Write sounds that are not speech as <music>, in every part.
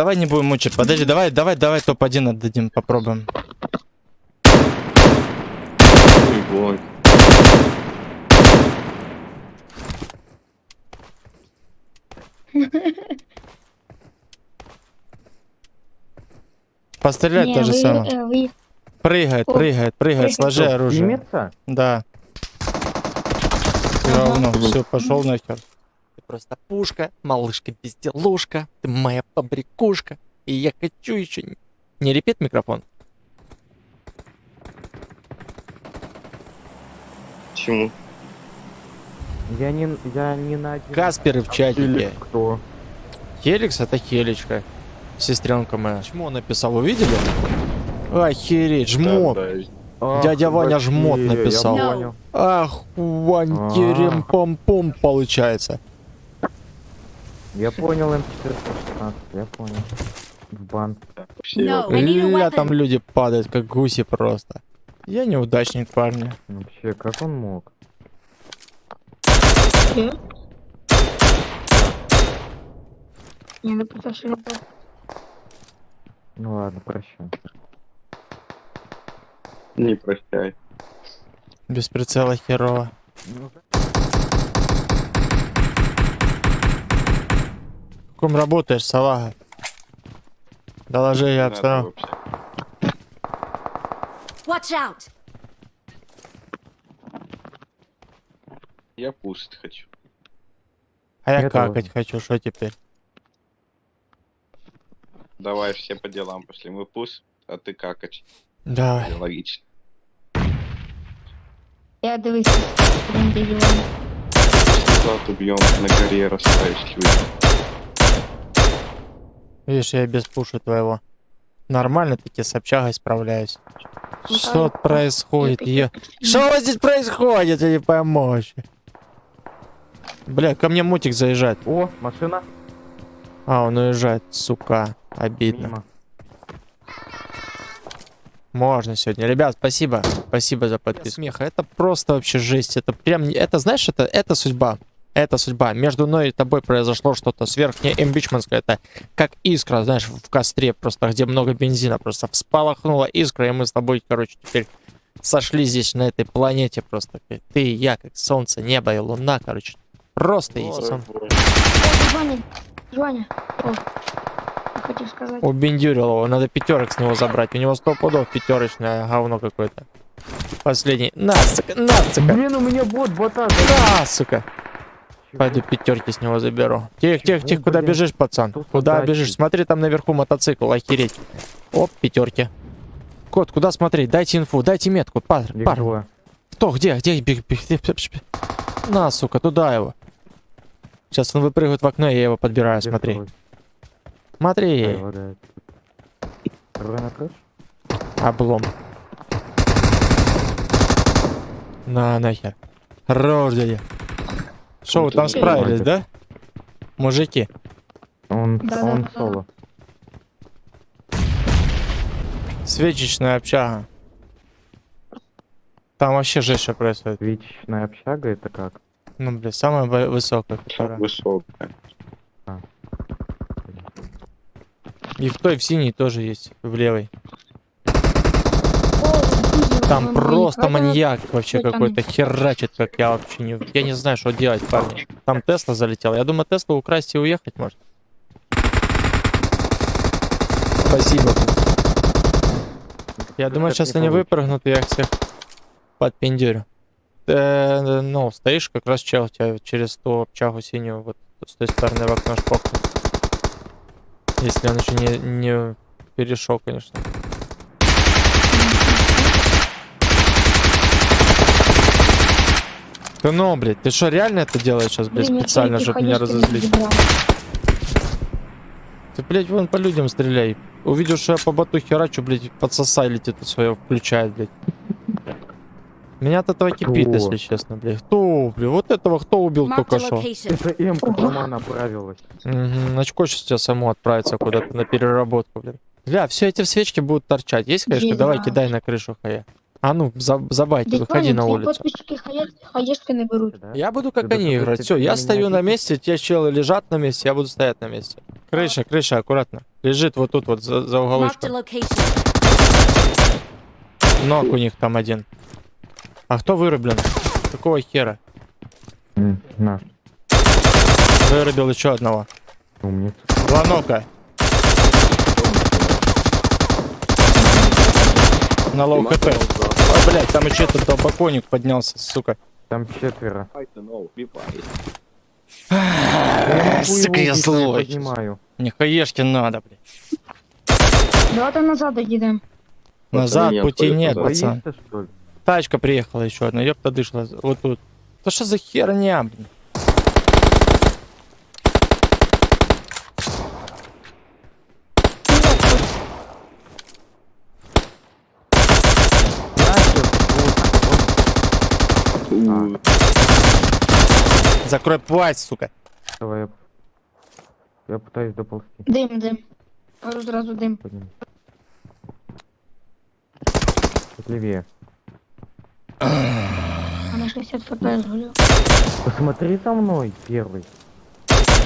давай не будем мучить. Подожди, давай, давай, давай топ-1 отдадим, попробуем. Ой. <laughs> Пострелять Не, то же вы, самое. э, вы- Прыгает, О, прыгает, прыгает, сложи оружие. Снимется? Да. Ага. Говно, все, пошел нахер. Просто пушка, малышка безделушка, ты моя побрякушка, и я хочу еще... Не, репет микрофон? Почему? Я не, я не на один... Касперы в чатике. Или кто? Хеликс это Хелечка. Сестренка моя. Чмо написал, увидели? Охереть, жмот. Да, да. Ах, Дядя Ваня жмот написал. Ах, вантерем пом пом получается. Я понял, М416, я понял. В бан. Ля, там люди падают, как гуси просто. Я неудачник, парни. Вообще, как он мог? Не, ну потому это... Ну ладно, прощай. Не прощай. Без прицела херово. В каком работаешь, салага? Доложи, я обстановку. Watch out! Я кушать хочу. А я Я какать хочу, что теперь? Давай все по делам пошли. Мы пуш, а ты какать. Давай. Логично. Я дивись, убьем на горе расставишь люди. Видишь, я без пуша твоего. Нормально таки с общагой справляюсь. Ну, Что так, происходит? я-. Что у вас здесь происходит? Я не пойму вообще. Бля, ко мне мутик заезжает. О, машина. А, он уезжает, сука. Обидно. Мимо. Можно сегодня. Ребят, спасибо. Спасибо за подписку. Смеха. Это просто вообще жесть. Это прям... не- Это, знаешь, это, это судьба. Это судьба. Между мной и тобой произошло что-то сверхнеэмбичманское. Это как искра, знаешь, в костре просто, где много бензина. Просто вспалахнула искра, и мы с тобой, короче, теперь сошли здесь, на этой планете просто. Ты и я, как солнце, небо и луна, короче. Просто хотел сказать. Убендюрил его. Надо пятерок с него забрать. У него сто пудов пятерочное говно какое-то. Последний. На, сука, на, сука. Блин, у меня бот, бота. Да, сука. Пойду пятерки с него заберу. Тихо, тихо, тихо, куда бежишь, пацан? Куда бежишь? Смотри, там наверху мотоцикл, охереть. Оп, пятерки. Кот, куда смотреть? Дайте инфу, дайте метку, пар, пар. Кто, где, где? Бег, бег, бег, бег, бег. На, сука, туда его. Сейчас он выпрыгивает в окно, и я его подбираю, смотри. А, Смотри, крыше? облом. На, нахер. Дядя. Что, вы там справились, да? Мужики. Он, Да, он да, соло. Свечечная общага. Там вообще жесть что происходит. Вечная общага это как? Ну, блин, самая вы- высокая, которая. Высокая. И в той, в синей тоже есть, в левой. Там просто маньяк вообще какой-то херачит, как я вообще не... Я не знаю, что делать, парни. Там Тесла залетел. Я думаю, Теслу украсть и уехать может. Спасибо. Я думаю, сейчас они выпрыгнут, и я их всех подпендюрю. Э, ну, стоишь как раз чел, тебя через ту общагу синюю, вот с той стороны в окно шпохнет. Если он еще не, не перешел, конечно. Ты ну, блядь, ты что, реально это делаешь сейчас, блядь, Блин, специально, чтобы меня разозлить? Ты, блядь, вон по людям стреляй. Увидел, что я по боту херачу, блядь, подсосай летит тут свое включает, блядь. Меня от этого кипит, если честно, блядь. Кто, блядь, вот этого кто убил только что? Это М дома направилась. Угу, очко сейчас тебя само отправится куда-то на переработку, блин. Бля, все эти свечки будут торчать. Есть, конечно, Не давай кидай на крышу, хая. А ну, за, забайте, выходи на улицу. Хаешки? Я буду как они играть. Все, я стою на месте, те челы лежат на месте, я буду стоять на месте. Крыша, крыша, аккуратно. Лежит вот тут вот за, за уголочком. Ног у них там один. А кто вырублен? Какого хера? М, На, Вырубил еще одного. умница. Два нока. На low хп. А, блядь, там еще этот долбоконик поднялся, сука. Там четверо. Сука, я злой. Поднимаю. Мне хаешки надо, блядь. Давайте назад їдемо. Назад пути нет, пацан. Тачка приехала еще одна, ёпта дышла. Вот тут. Да что за херня, блин? Нахер, Закрой пасть, сука. Давай, я... Я пытаюсь доползти. Дим. Кажу зразу дим. Подниму. Тут левее. А на 60 фпс гулю. Посмотри за мной, первый.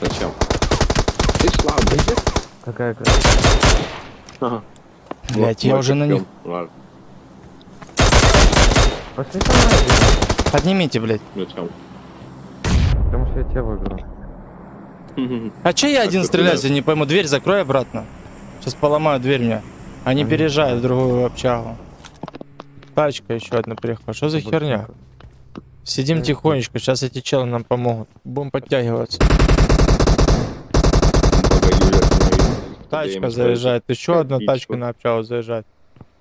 Зачем? Ты слабый. Какая красота. Ага. Блять, я уже на них. Ладно, Пошли со мной, Поднимите, блядь. зачем? потому что я тебя выиграл. <laughs> А че я один стреляюсь, куда? я не пойму. Дверь закрой обратно. Сейчас поломаю дверь мне. Они Ага. переезжают в другую общагу. Тачка еще одна приехала. Что за херня? Сидим тихонечко, сейчас эти челы нам помогут. Будем подтягиваться. Тачка заезжает, еще одна тачка на общагу заезжает.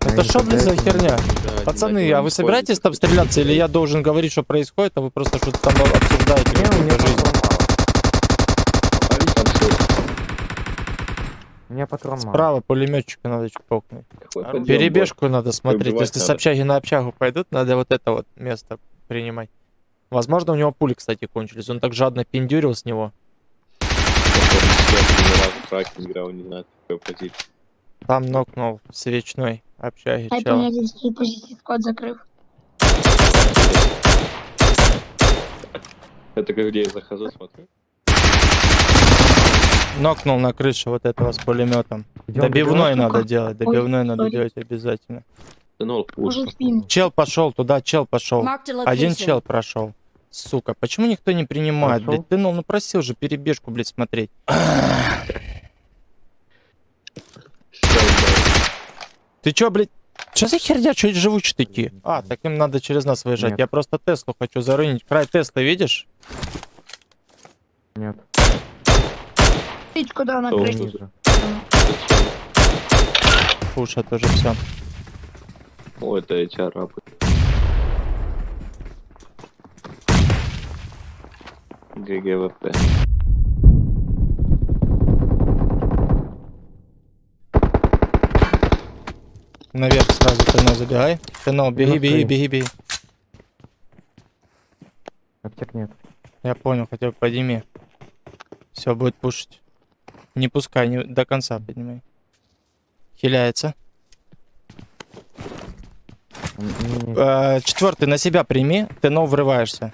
Это что, блин, за херня? Да, Пацаны, а вы собираетесь там стреляться, или я должен говорить, что происходит, а вы просто что-то там обсуждаете Не, у меня жизнь? патрон мало. Попали танцуют. У меня патрон мало. Справа пулеметчика надо чпокнуть. Перебежку надо смотреть. Если с надо. общаги на общагу пойдут, надо вот это вот место принимать. Возможно, у него пули, кстати, кончились. Он так жадно пиндюрил с него. траке играл, не знаю, какой позиции. Там нокнул в свечной общаге Хай чела. понятен, свій позиції склад закрив. Это как где я захожу, смотрю. Нокнул на крыше вот этого с пулеметом. Идём Добивной добивать? надо делать, добивной надо сори. делать обязательно. Да ну, Може пушка. спін. Чел пошел туда, чел пошел. Marked a location. Один чел прошел. Сука, почему никто не принимает, Прошёл? блядь? Ты ну, ну просил же перебежку, блядь, смотреть. <clears throat> <clears throat> Ты чё, блядь? Что за херня? Чё живучий такие? А, так им надо через нас выезжать. Нет. Я просто Теслу хочу зарынить. Край Теслы, видишь? Нет, Тичку дав на То криші. ниже. Пушат уже все. О, это эти арабы. ГГВП. Наверх сразу Тено забегай. Тено, беги, Минус беги, беги, беги. Аптек нет. Я понял, хотя бы подними. Все, будет пушить. Не пускай, не, до конца поднимай. Хиляется. М, не- не- Э, четвертый на себя прими, ты но врываешься.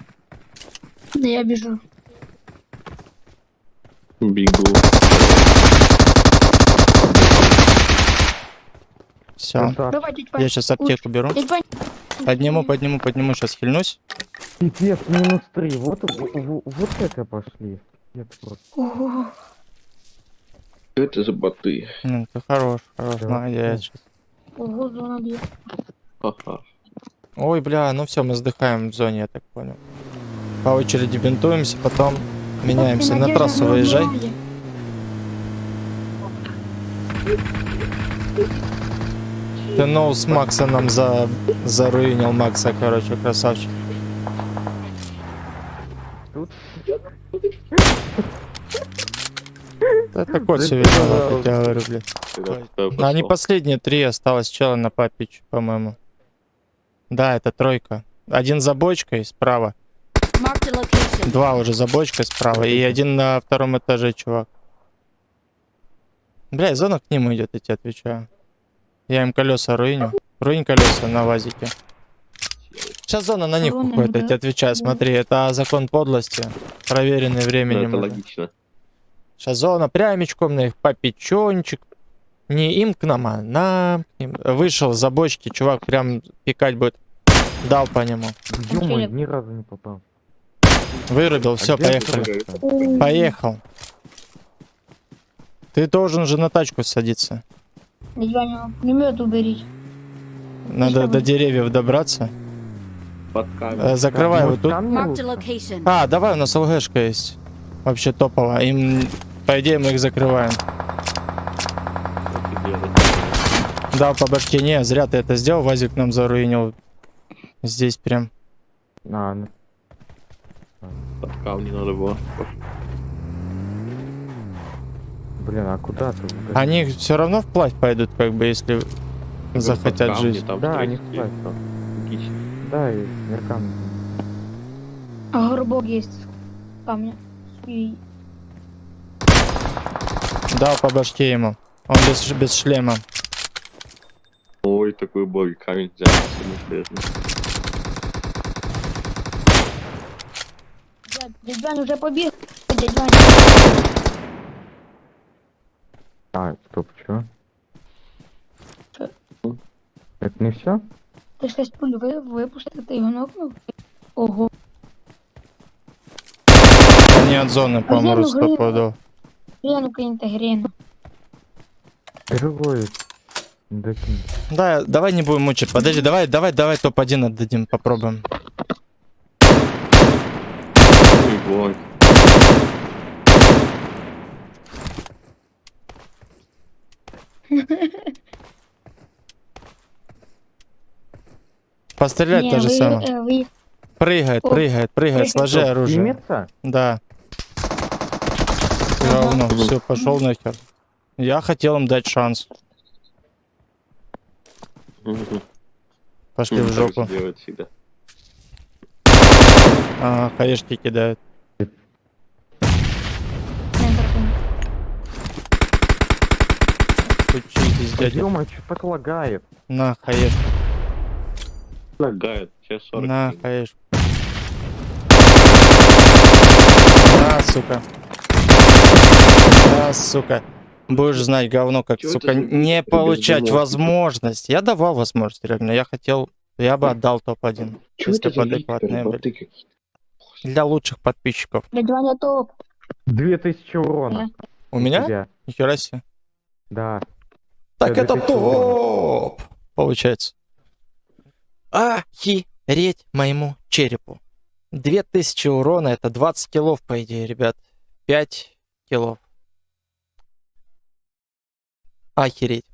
Да я біжу. Бегу. Все. Красавчик. Давай, тіть Я Вань. сейчас аптеку беру. Тіть Вань. Подниму, подниму, подниму, сейчас хильнусь. Пипец, минус три. Вот, в- в- вот это пошли. Пипец просто. Ого. Что это за боты? Ну, ты хорош, хорош, Да. молодец. щас. Ого, зона б'є. Ха-ха. Ой, бля, ну все, мы сдыхаем в зоне, я так понял. По очереди бинтуемся, потом меняемся. Ти На надіжда трассу не выезжай. вмирає. Ты ноус Макса нам за... заруинил Макса, короче, красавчик. Тут? Это да. как я говорю, блядь. Ну, они последние три, осталось чела на папич, по-моему. Да, это тройка. Один за бочкой справа, два уже за бочкой справа, и один на втором этаже, чувак. Бля, зона к ним идет, я тебе отвечаю. Я им колеса руиню. Тронь колеса на вазике. Сейчас зона на них уходит, я тебе отвечаю. Смотри, это закон подлости, проверенный Ну, временем. это уже. логично. Сейчас зона прямичком на их попечончик. Не им к нам, а нам. Вышел за бочки, чувак прям пикать будет. Дал по нему. Ё-моё, ни разу не попал. Вырубил, все, А поехали. это? Поехал. Ты должен же на тачку садиться. Ваня, пулемет уберите. Надо до деревьев добраться. Под камень. Э, Закрывай вот тут. А, давай, у нас ЛГшка есть. Вообще топово. Им, по идее, мы их закрываем. Дал по башке. Не, зря ты это сделал. Вазик нам заруинил. Здесь прям. А, ну, Под камни надо было. Блин, а куда ты? Они все равно вплавь пойдут, как бы, если Под захотят камни, жить. там Да, они вплавь. логично. Да, и меркам. А горбок есть. Камня. И Дал по башке ему. Он без, без шлема. Ой, такой бой, камень взял. самостоятельно. дядь, дядь Ваня уже побег. Дядь Ваня. А, стоп, чё? Чё? Это не все? Ты шесть пуль вы, выпустил, ты его нокнул? Ого. Они от зоны помрут зону грыла. стопудово. Грену киньте, грену. Другой. Да, давай не будем мучить. Подожди, давай, давай, давай топ-1 отдадим, попробуем. Ой, бой. Пострелять то же самое. вы- Прыгает, прыгает, прыгает, сложи Что, оружие. Да. Ага. Говно, все, пошел нахер. Я хотел им дать шанс. Пошли в жопу. Ага, хаешки кидают. Учитесь, дядя. Ё-моё, чё так лагает? На, хаешку. Лагает. Сейчас 40 На, хаешку. На, сука. На, сука. Будешь знать говно, как, Чё сука, не получать говно? возможность. Я давал возможность, реально. Я хотел, я бы отдал топ-1. Чё если бы адекватные какие-то? Для лучших подписчиков. Ваня топ. 2000 урона. У меня? тебя. Нихера себе. Да. Так Да, это 2000 урона. топ! Получается. Охереть моему черепу. 2000 урона, это 20 килов, по идее, ребят. 5 килов. Охереть.